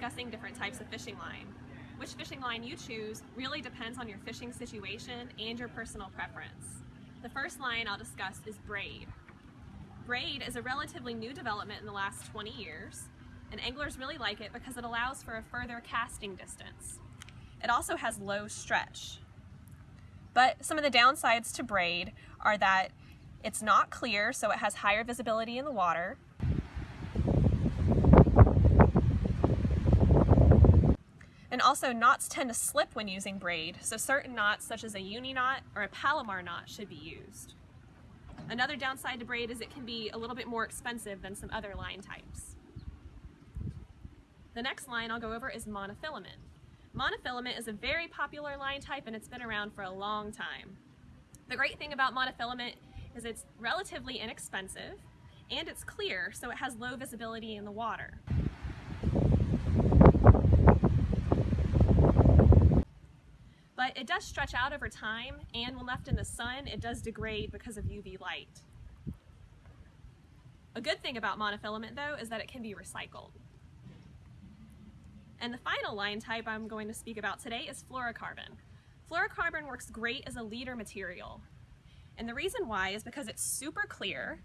discussing different types of fishing line. Which fishing line you choose really depends on your fishing situation and your personal preference. The first line I'll discuss is braid. Braid is a relatively new development in the last 20 years, and anglers really like it because it allows for a further casting distance. It also has low stretch. But some of the downsides to braid are that it's not clear, so it has higher visibility in the water. Also knots tend to slip when using braid, so certain knots such as a uni knot or a Palomar knot should be used. Another downside to braid is it can be a little bit more expensive than some other line types. The next line I'll go over is monofilament. Monofilament is a very popular line type and it's been around for a long time. The great thing about monofilament is it's relatively inexpensive and it's clear so it has low visibility in the water. But it does stretch out over time and when left in the sun it does degrade because of UV light. A good thing about monofilament though is that it can be recycled. And the final line type I'm going to speak about today is fluorocarbon. Fluorocarbon works great as a leader material. And the reason why is because it's super clear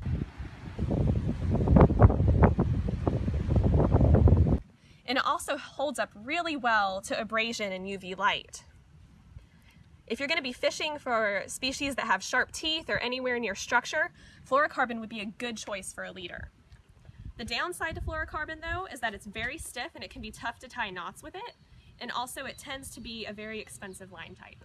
and it also holds up really well to abrasion and UV light. If you're going to be fishing for species that have sharp teeth or anywhere near structure, fluorocarbon would be a good choice for a leader. The downside to fluorocarbon though is that it's very stiff and it can be tough to tie knots with it, and also it tends to be a very expensive line type.